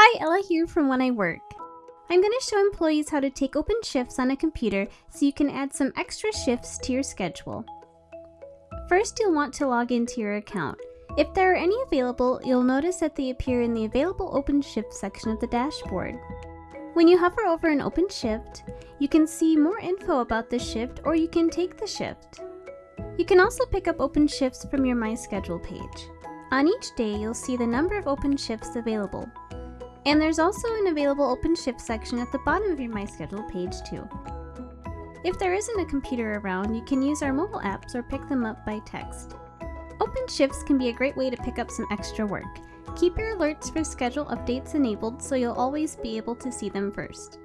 Hi, Ella here from When I Work. I'm going to show employees how to take open shifts on a computer so you can add some extra shifts to your schedule. First, you'll want to log into your account. If there are any available, you'll notice that they appear in the Available Open Shift section of the dashboard. When you hover over an open shift, you can see more info about the shift or you can take the shift. You can also pick up open shifts from your My Schedule page. On each day, you'll see the number of open shifts available. And there's also an available open shift section at the bottom of your My Schedule page too. If there isn't a computer around, you can use our mobile apps or pick them up by text. Open shifts can be a great way to pick up some extra work. Keep your alerts for schedule updates enabled so you'll always be able to see them first.